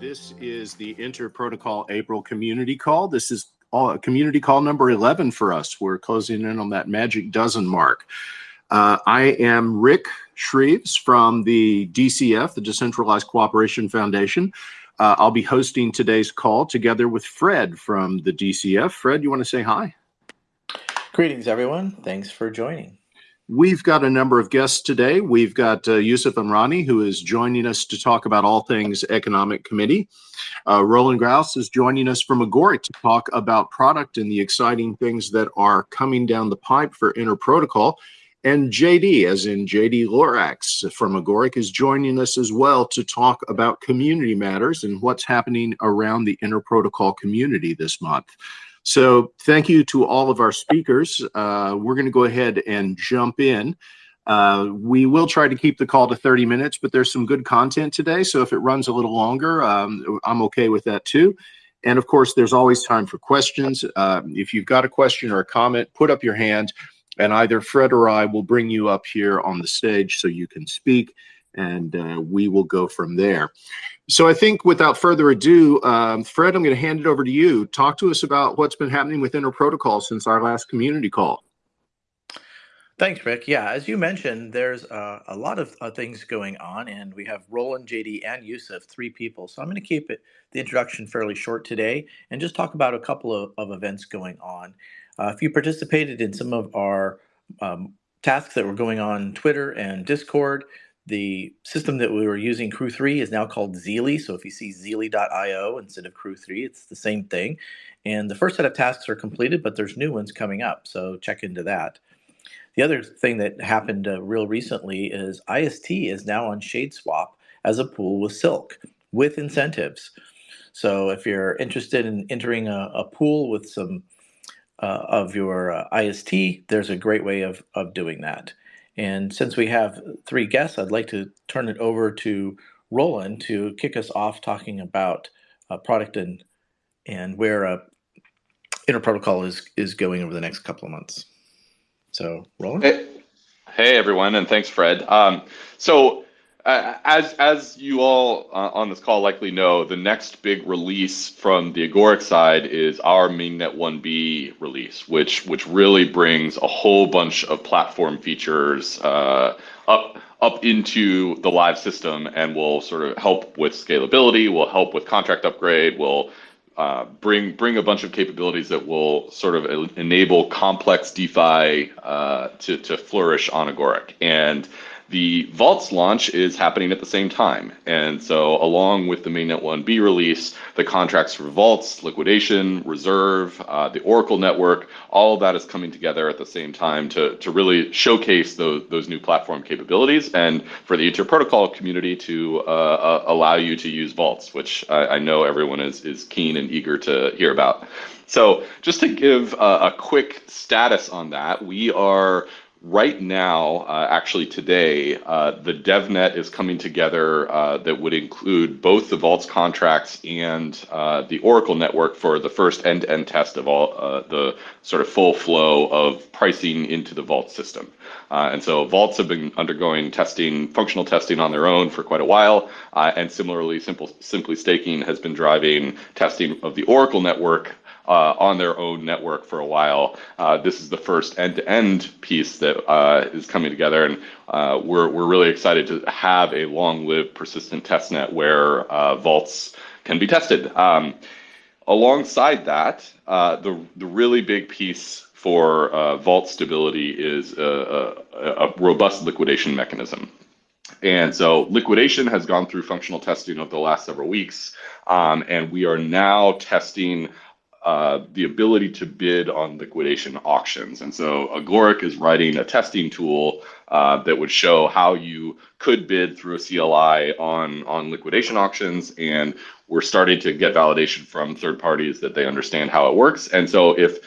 This is the Inter-Protocol April community call. This is all, community call number 11 for us. We're closing in on that magic dozen mark. Uh, I am Rick Shreves from the DCF, the Decentralized Cooperation Foundation. Uh, I'll be hosting today's call together with Fred from the DCF. Fred, you want to say hi? Greetings, everyone. Thanks for joining. We've got a number of guests today. We've got uh, Yusuf Amrani, who is joining us to talk about all things Economic Committee. Uh, Roland Graus is joining us from Agoric to talk about product and the exciting things that are coming down the pipe for Inter-Protocol. And JD, as in JD Lorax from Agoric, is joining us as well to talk about community matters and what's happening around the Inter-Protocol community this month. So thank you to all of our speakers. Uh, we're going to go ahead and jump in. Uh, we will try to keep the call to 30 minutes, but there's some good content today. So if it runs a little longer, um, I'm okay with that too. And of course, there's always time for questions. Uh, if you've got a question or a comment, put up your hand and either Fred or I will bring you up here on the stage so you can speak and uh, we will go from there. So I think without further ado, um, Fred, I'm going to hand it over to you. Talk to us about what's been happening with Inter-Protocol since our last community call. Thanks, Rick. Yeah, as you mentioned, there's uh, a lot of uh, things going on, and we have Roland, JD, and Yusuf, three people. So I'm going to keep it the introduction fairly short today and just talk about a couple of, of events going on. Uh, if you participated in some of our um, tasks that were going on Twitter and Discord, the system that we were using, Crew 3, is now called Zealy. So if you see Zealy.io instead of Crew 3, it's the same thing. And the first set of tasks are completed, but there's new ones coming up. So check into that. The other thing that happened uh, real recently is IST is now on ShadeSwap as a pool with Silk with incentives. So if you're interested in entering a, a pool with some uh, of your uh, IST, there's a great way of, of doing that. And since we have three guests, I'd like to turn it over to Roland to kick us off talking about uh, product and and where uh, Inter-Protocol is is going over the next couple of months. So, Roland. Hey, hey everyone, and thanks, Fred. Um, so as as you all uh, on this call likely know, the next big release from the Agoric side is our mainnet 1B release, which which really brings a whole bunch of platform features uh, up up into the live system and will sort of help with scalability, will help with contract upgrade, will uh, bring bring a bunch of capabilities that will sort of enable complex DeFi uh, to to flourish on Agoric. And the Vaults launch is happening at the same time. And so, along with the Mainnet 1B release, the contracts for Vaults, liquidation, reserve, uh, the Oracle network, all of that is coming together at the same time to, to really showcase those, those new platform capabilities and for the Inter-Protocol community to uh, uh, allow you to use Vaults, which I, I, know everyone is, is keen and eager to hear about. So, just to give a quick status on that, we are right now, uh, actually today, uh, the DevNet is coming together uh, that would include both the Vaults contracts and uh, the Oracle network for the first end-to-end test of all uh, the sort of full flow of pricing into the Vault system. Uh, and so Vaults have been undergoing testing, functional testing on their own for quite a while. and similarly, Simple, Simply Staking has been driving testing of the Oracle network uh, on their own network for a while. Uh, this is the first end-to-end piece that uh, is coming together, and uh, we're we're really excited to have a long-lived, persistent testnet where uh, vaults can be tested. Um, alongside that, uh, the the really big piece for vault stability is a, a, a robust liquidation mechanism. And so liquidation has gone through functional testing over the last several weeks, um, and we are now testing uh, the ability to bid on liquidation auctions. And so Agoric is writing a testing tool uh, that would show how you could bid through a CLI on, on liquidation auctions. And we're starting to get validation from third parties that they understand how it works. And so if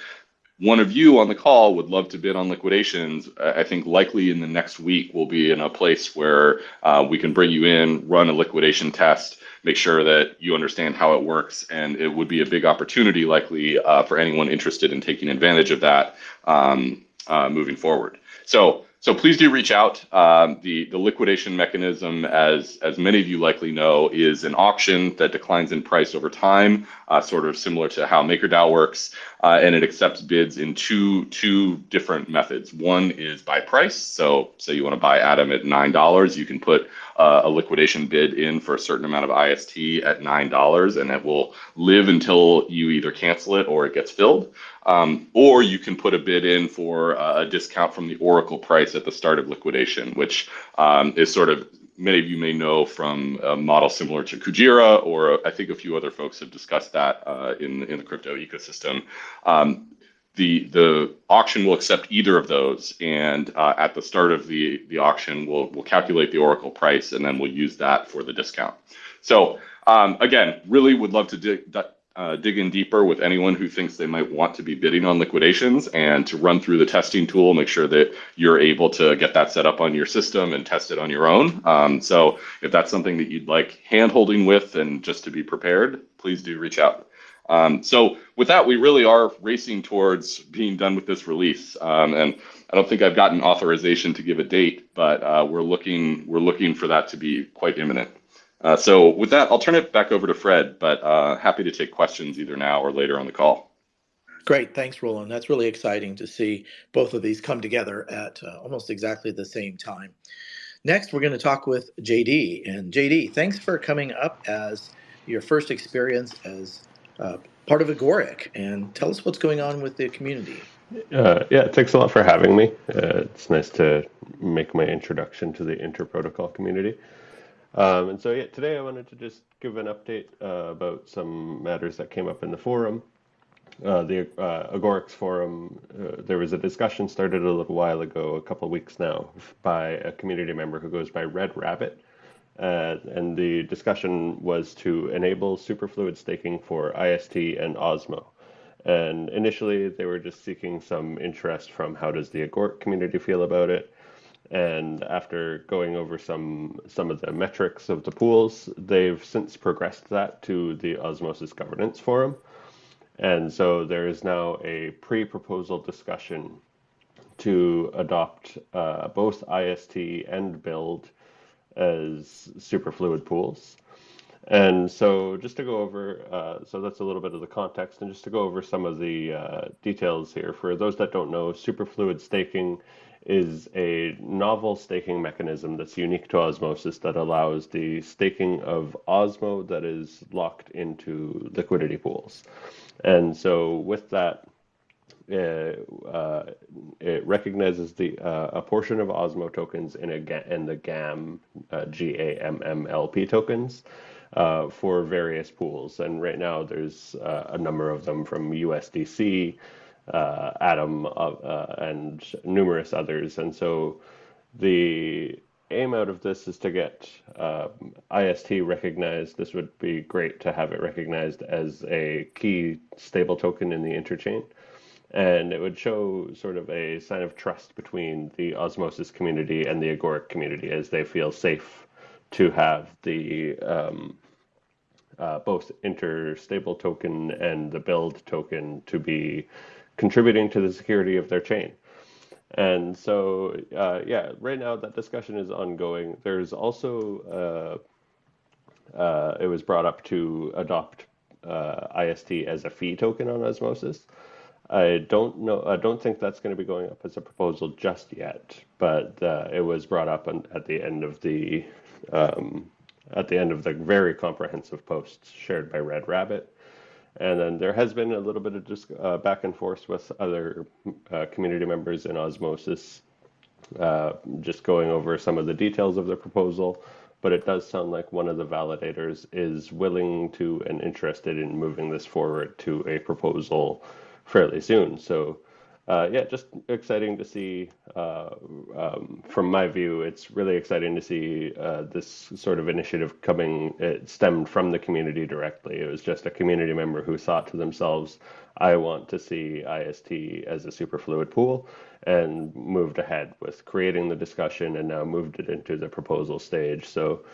one of you on the call would love to bid on liquidations, I think likely in the next week we'll be in a place where uh, we can bring you in, run a liquidation test, make sure that you understand how it works. And it would be a big opportunity, likely, uh, for anyone interested in taking advantage of that um, uh, moving forward. So so please do reach out. Um, the the liquidation mechanism, as as many of you likely know, is an auction that declines in price over time, uh, sort of similar to how MakerDAO works, uh, and it accepts bids in two two different methods. One is by price. So say you want to buy Atom at nine dollars, you can put uh, a liquidation bid in for a certain amount of IST at nine dollars, and it will live until you either cancel it or it gets filled. Um, or you can put a bid in for a discount from the Oracle price at the start of liquidation, which um, is sort of many of you may know from a model similar to Kujira, or I think a few other folks have discussed that uh, in in the crypto ecosystem. Um, the the auction will accept either of those, and uh, at the start of the the auction, we'll we'll calculate the Oracle price, and then we'll use that for the discount. So um, again, really would love to uh, dig in deeper with anyone who thinks they might want to be bidding on liquidations and to run through the testing tool, make sure that you're able to get that set up on your system and test it on your own. Um, so if that's something that you'd like hand holding with and just to be prepared, please do reach out. Um, so with that, we really are racing towards being done with this release. Um, and I don't think I've gotten authorization to give a date, but uh, we're looking we're looking for that to be quite imminent. Uh, so with that, I'll turn it back over to Fred, but uh, happy to take questions either now or later on the call. Great, thanks, Roland. That's really exciting to see both of these come together at uh, almost exactly the same time. Next, we're going to talk with JD. And JD, thanks for coming up as your first experience as uh, part of Agoric, and tell us what's going on with the community. Uh, yeah, thanks a lot for having me. Uh, it's nice to make my introduction to the Interprotocol community. Um, and so, yeah, today I wanted to just give an update uh, about some matters that came up in the forum. Uh, the uh, Agoric's forum, uh, there was a discussion started a little while ago, a couple weeks now, by a community member who goes by Red Rabbit. Uh, and the discussion was to enable superfluid staking for IST and Osmo. And initially, they were just seeking some interest from how does the Agoric community feel about it. And after going over some some of the metrics of the pools, they've since progressed that to the Osmosis Governance Forum. And so there is now a pre-proposal discussion to adopt uh, both IST and build as superfluid pools. And so just to go over, uh, so that's a little bit of the context, and just to go over some of the uh, details here. For those that don't know, superfluid staking is a novel staking mechanism that's unique to Osmosis that allows the staking of Osmo that is locked into liquidity pools. And so with that, uh, uh, it recognizes the uh, a portion of Osmo tokens in a in the GAMM uh, G A M M L P tokens uh, for various pools, and right now there's uh, a number of them from USDC, uh, Atom, uh, uh, and numerous others. And so the aim out of this is to get uh, IST recognized. This would be great to have it recognized as a key stable token in the interchain. And it would show sort of a sign of trust between the Osmosis community and the Agoric community as they feel safe to have the um, uh, both interstable token and the build token to be contributing to the security of their chain. And so, uh, yeah, right now that discussion is ongoing. There's also, uh, uh, it was brought up to adopt uh, IST as a fee token on Osmosis. I don't know, I don't think that's going to be going up as a proposal just yet, but uh, it was brought up on, at the end of the um, at the end of the very comprehensive posts shared by Red Rabbit. And then there has been a little bit of just uh, back and forth with other uh, community members in Osmosis, uh, just going over some of the details of the proposal. But it does sound like one of the validators is willing to and interested in moving this forward to a proposal fairly soon. So uh, yeah, just exciting to see. Uh, um, from my view, it's really exciting to see uh, this sort of initiative coming. It stemmed from the community directly. It was just a community member who thought to themselves, "I want to see IST as a superfluid pool," and moved ahead with creating the discussion, and now moved it into the proposal stage. So.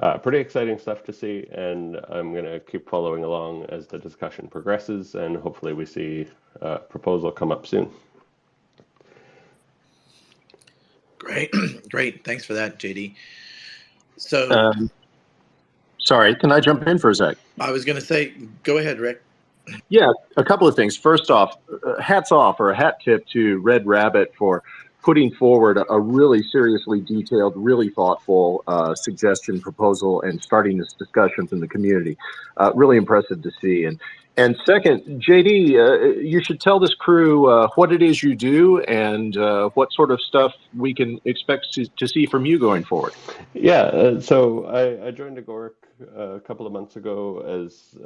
Uh, pretty exciting stuff to see, and I'm going to keep following along as the discussion progresses, and hopefully we see a proposal come up soon. Great, great. Thanks for that, JD. So Um, sorry, can I jump in for a sec? I was going to say, go ahead, Rick. Yeah, a couple of things. First off, uh, hats off or a hat tip to Red Rabbit for putting forward a, really seriously detailed, really thoughtful uh, suggestion proposal and starting this discussions in the community. Uh, really impressive to see. And and second, JD, uh, you should tell this crew uh, what it is you do and uh, what sort of stuff we can expect to, to see from you going forward. Yeah, uh, so I, I joined Agoric a couple of months ago as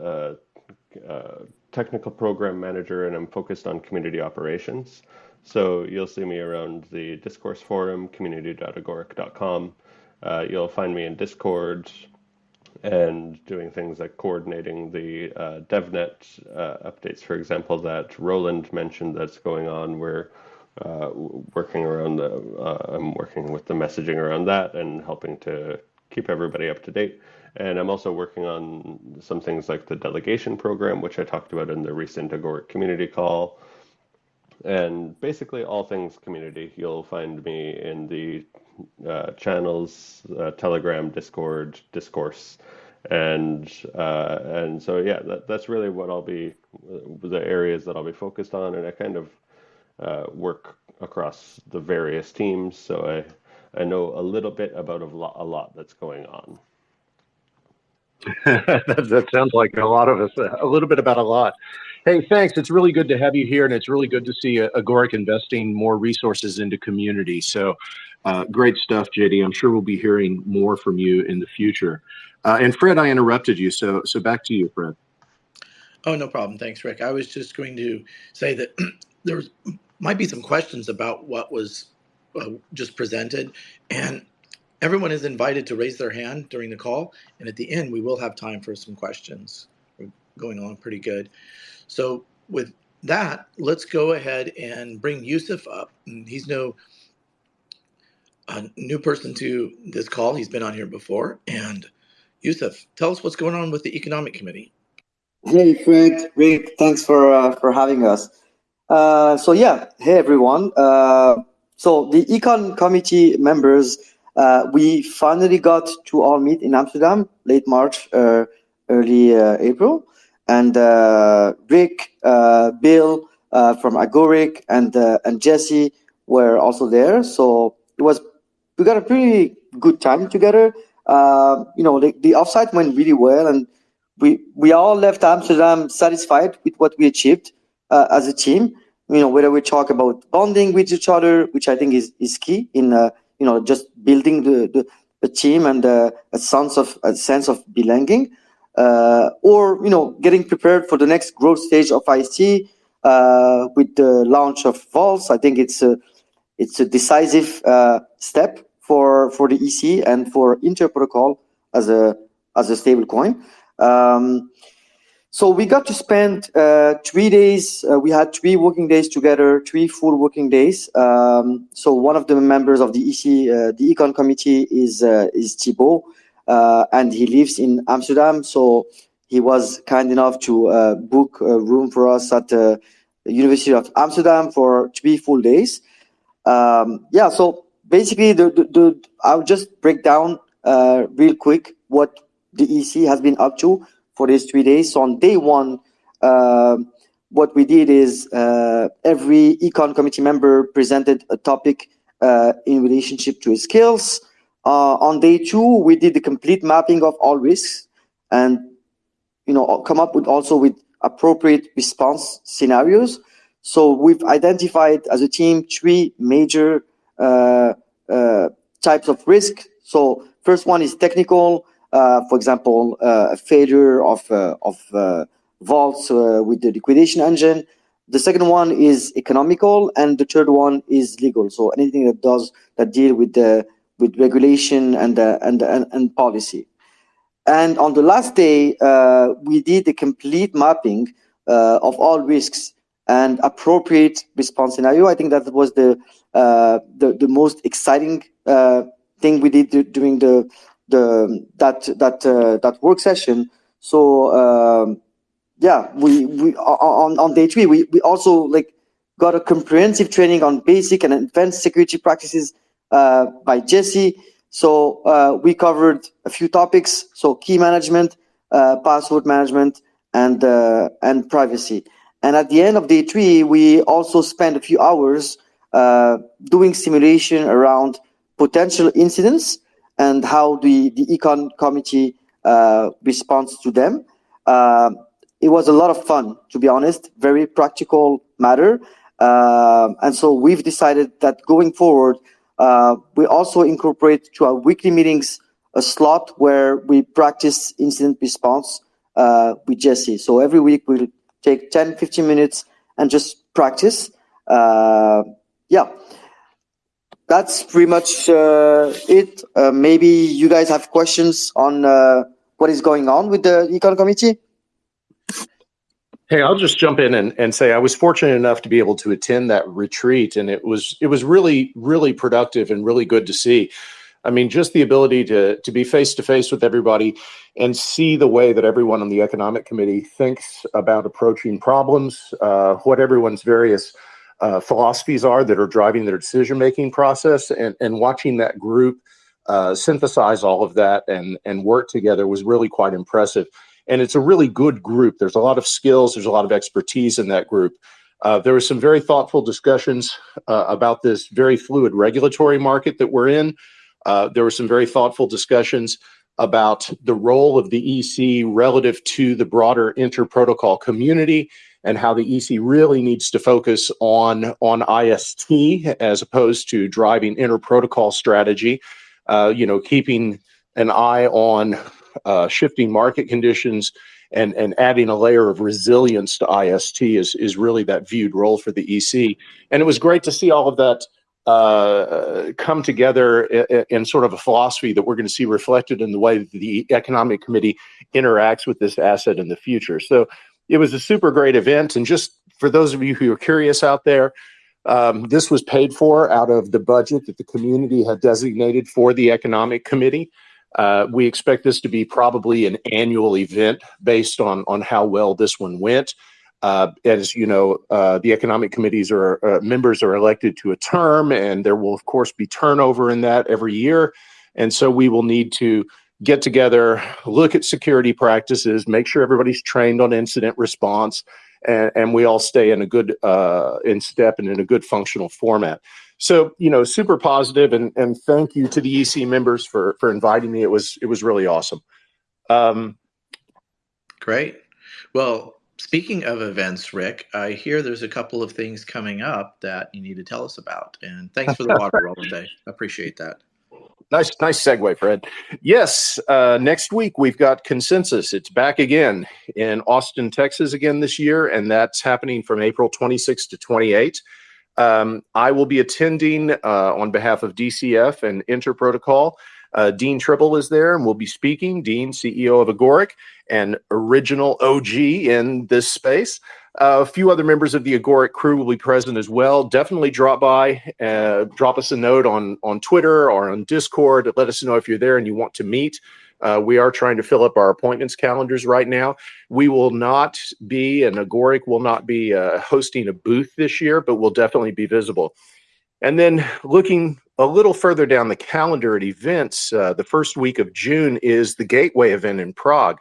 technical program manager, and I'm focused on community operations. So you'll see me around the discourse forum, community.agoric.com. Uh, you'll find me in Discord and doing things like coordinating the uh, DevNet uh, updates, for example, that Roland mentioned that's going on. We're uh, working around the, uh, I'm working with the messaging around that and helping to keep everybody up to date. And I'm also working on some things like the delegation program, which I talked about in the recent Agoric community call. And basically, all things community. You'll find me in the uh, channels, uh, Telegram, Discord, Discourse, and uh, and so yeah, that, that's really what I'll be the areas that I'll be focused on, and I kind of uh, work across the various teams, so I I know a little bit about a lot, a lot that's going on. that, that sounds like a lot of us, a little bit about a lot. Hey, thanks. It's really good to have you here, and it's really good to see uh, Agoric investing more resources into community. So, uh, great stuff, JD. I'm sure we'll be hearing more from you in the future. Uh, and Fred, I interrupted you, so so back to you, Fred. Oh, no problem. Thanks, Rick. I was just going to say that there was, might be some questions about what was uh, just presented, and everyone is invited to raise their hand during the call. And at the end, we will have time for some questions. We're going along pretty good. So with that, let's go ahead and bring Yusuf up. He's no a new person to this call. He's been on here before. And Yusuf, tell us what's going on with the Economic Committee. Hey, Fred, Rick, thanks for uh, for having us. Uh, so yeah, hey everyone. Uh, so the Econ Committee members, uh, we finally got to all meet in Amsterdam, late March, uh, early April, and Rick, Bill from Agoric, and and Jesse were also there. So it was we got a pretty good time together. you know, the, the offsite went really well, and we we all left Amsterdam satisfied with what we achieved uh, as a team. You know, whether we talk about bonding with each other, which I think is is key in uh, you know just building the the, the team and uh, a sense of a sense of belonging, uh, or you know getting prepared for the next growth stage of IC uh, with the launch of Vaults. I think it's a it's a decisive uh, step for for the EC and for Interprotocol as a as a stable coin. Um, so we got to spend uh, three days. Uh, we had three working days together, three full working days. Um, so one of the members of the EC, uh, the Econ Committee, is is Thibault, uh, and he lives in Amsterdam. So he was kind enough to uh, book a room for us at the University of Amsterdam for three full days. Um, yeah. So basically, the, the, the I'll just break down real quick what the EC has been up to for these three days. So on day one, uh, what we did is uh, every econ committee member presented a topic uh, in relationship to his skills. Uh, on day two, we did the complete mapping of all risks and you know come up with also with appropriate response scenarios. So we've identified as a team three major uh, uh, types of risk. So first one is technical, uh, for example, uh, a failure of, uh, of vaults with the liquidation engine. The second one is economical, and the third one is legal. So anything that does that deal with the with regulation and and, and and policy. And on the last day, uh, we did a complete mapping uh, of all risks and appropriate response scenario. I think that was the uh, the, the most exciting thing we did during the the that that uh, that work session. So um, yeah, we we on on day three we we also like got a comprehensive training on basic and advanced security practices uh, by Jesse. So uh, we covered a few topics. So key management, uh, password management, and uh, and privacy. And at the end of day three, we also spent a few hours uh, doing simulation around potential incidents and how the, the econ committee responds to them. It was a lot of fun, to be honest, very practical matter. Uh, and so we've decided that going forward, uh, we also incorporate to our weekly meetings a slot where we practice incident response uh, with Jesse. So every week we'll take 10, 15 minutes and just practice. Uh, yeah, that's pretty much uh, it. Uh, maybe you guys have questions on uh, what is going on with the econ committee. Hey, I'll just jump in and, and say I was fortunate enough to be able to attend that retreat, and it was it was really really productive and really good to see. I mean, just the ability to to be face to face with everybody and see the way that everyone on the economic committee thinks about approaching problems, uh, what everyone's various uh, philosophies are that are driving their decision making process, and and watching that group uh, synthesize all of that and and work together was really quite impressive. And it's a really good group. There's a lot of skills. There's a lot of expertise in that group. Uh, there were some very thoughtful discussions uh, about this very fluid regulatory market that we're in. Uh, there were some very thoughtful discussions about the role of the EC relative to the broader interprotocol community and how the EC really needs to focus on, on IST as opposed to driving interprotocol strategy, uh, you know, keeping an eye on uh, shifting market conditions and, and adding a layer of resilience to IST is, is really that viewed role for the EC. And it was great to see all of that uh, come together in, in, sort of a philosophy that we're going to see reflected in the way the Economic Committee interacts with this asset in the future. So it was a super great event. And just for those of you who are curious out there, um, this was paid for out of the budget that the community had designated for the Economic Committee. Uh, we expect this to be probably an annual event based on on how well this one went. Uh, as you know, uh, the economic committees are uh, members are elected to a term, and there will of course be turnover in that every year. And so we will need to get together, look at security practices, make sure everybody's trained on incident response, and, and we all stay in a good uh, in step and in a good functional format. So you know, super positive, and and thank you to the EC members for for inviting me. It was it was really awesome. Um, Great. Well, Speaking of events, Rick, I hear there's a couple of things coming up that you need to tell us about. And thanks for the water roll today. Appreciate that. Nice, nice segue, Fred. Yes, uh, next week we've got consensus. It's back again in Austin, Texas, again this year, and that's happening from April 26 to 28. Um, I will be attending uh, on behalf of DCF and Interprotocol. Uh, Dean Tribble is there and will be speaking. Dean, CEO of Agoric and original OG in this space. Uh, a few other members of the Agoric crew will be present as well. Definitely drop by, uh, drop us a note on on Twitter or on Discord. Let us know if you're there and you want to meet. Uh, we are trying to fill up our appointments calendars right now. We will not be, and Agoric will not be uh, hosting a booth this year, but we'll definitely be visible. And then looking a little further down the calendar at events, uh, the first week of June is the Gateway event in Prague.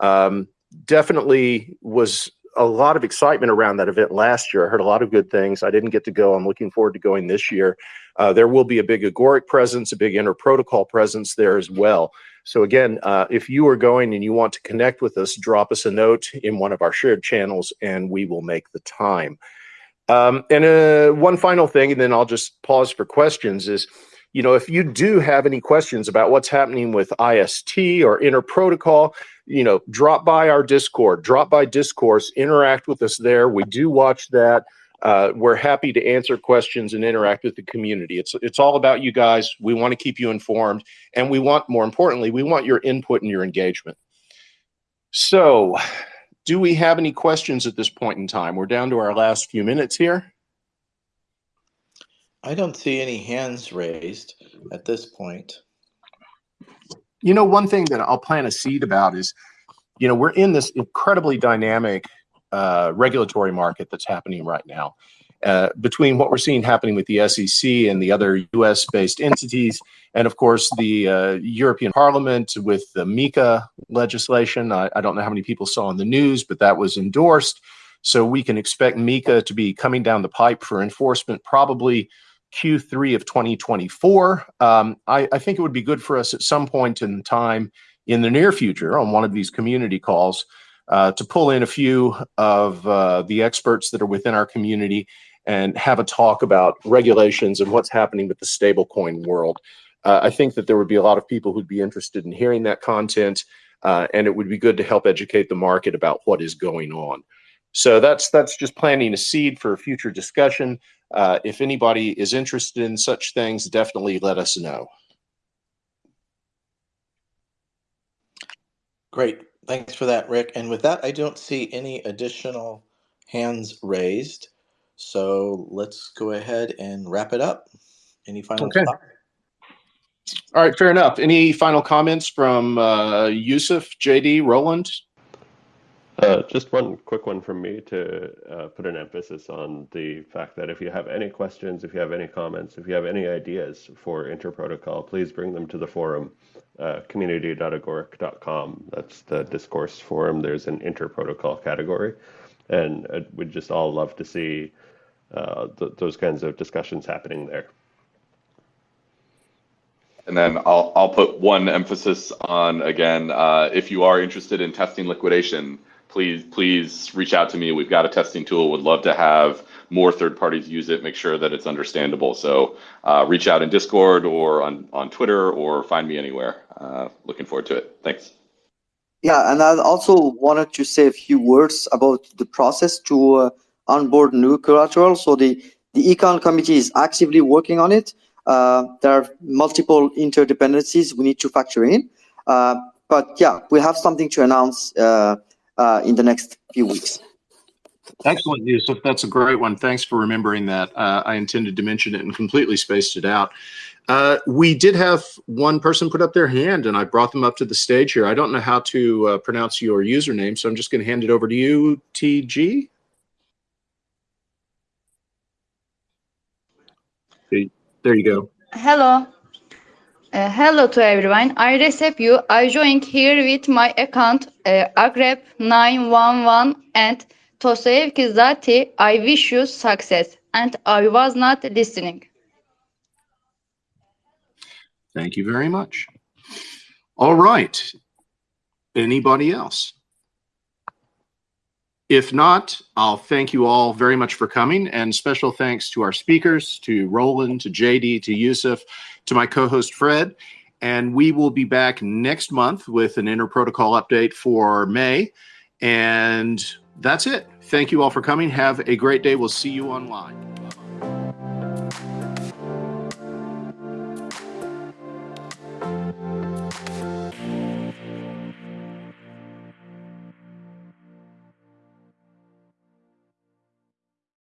Um, definitely was a lot of excitement around that event last year. I heard a lot of good things. I didn't get to go. I'm looking forward to going this year. Uh, there will be a big Agoric presence, a big Interprotocol presence there as well. So again, uh, if you are going and you want to connect with us, drop us a note in one of our shared channels, and we will make the time. Um, and uh, one final thing, and then I'll just pause for questions is, you know, if you do have any questions about what's happening with IST or interprotocol, you know, drop by our Discord, drop by Discourse, interact with us there. We do watch that. Uh, we're happy to answer questions and interact with the community. It's it's all about you guys. We want to keep you informed, and we want, more importantly, we want your input and your engagement. So, do we have any questions at this point in time? We're down to our last few minutes here. I don't see any hands raised at this point. You know, one thing that I'll plant a seed about is, you know, we're in this incredibly dynamic uh, regulatory market that's happening right now. uh, between what we're seeing happening with the SEC and the other US based entities, and of course the uh, European Parliament with the MiCA legislation. I, I, don't know how many people saw in the news, but that was endorsed. So we can expect MiCA to be coming down the pipe for enforcement probably Q3 of 2024. Um, I, I think it would be good for us at some point in time in the near future on one of these community calls uh, to pull in a few of uh, the experts that are within our community and have a talk about regulations and what's happening with the stablecoin world. Uh, I think that there would be a lot of people who'd be interested in hearing that content, uh, and it would be good to help educate the market about what is going on. So that's that's just planting a seed for a future discussion. Uh, if anybody is interested in such things, definitely let us know. Great. Thanks for that, Rick. And with that, I don't see any additional hands raised. So let's go ahead and wrap it up. Any final okay. Thoughts? All right, fair enough. Any final comments from uh, Yusuf, JD, Roland? Uh, just one quick one from me to uh, put an emphasis on the fact that if you have any questions, if you have any comments, if you have any ideas for Interprotocol, please bring them to the forum, uh, community.agoric.com. That's the discourse forum. There's an Interprotocol category. And uh, we'd just all love to see uh, th those kinds of discussions happening there. And then I'll, I'll put one emphasis on, again, if you are interested in testing liquidation, please please reach out to me. We've got a testing tool. Would love to have more third parties use it. Make sure that it's understandable. So uh, reach out in Discord or on on Twitter or find me anywhere. Uh, looking forward to it. Thanks. Yeah, and I also wanted to say a few words about the process to uh, onboard new collateral. So the the econ committee is actively working on it. Uh, there are multiple interdependencies we need to factor in. Uh, but yeah, we have something to announce uh, in the next few weeks. Excellent, Yusuf. That's a great one. Thanks for remembering that. Uh, I intended to mention it and completely spaced it out. Uh, we did have one person put up their hand, and I brought them up to the stage here. I don't know how to uh, pronounce your username, so I'm just going to hand it over to you, TG. There you go. Hello. Uh, hello to everyone. I receive you. I joined here with my account uh, Agrep911 and Tosevki Zati. I wish you success. And I was not listening. Thank you very much. All right. Anybody else? If not, I'll thank you all very much for coming and special thanks to our speakers, to Roland, to JD, to Yusuf, to my co-host Fred, and we will be back next month with an interprotocol update for May. And that's it. Thank you all for coming. Have a great day. We'll see you online.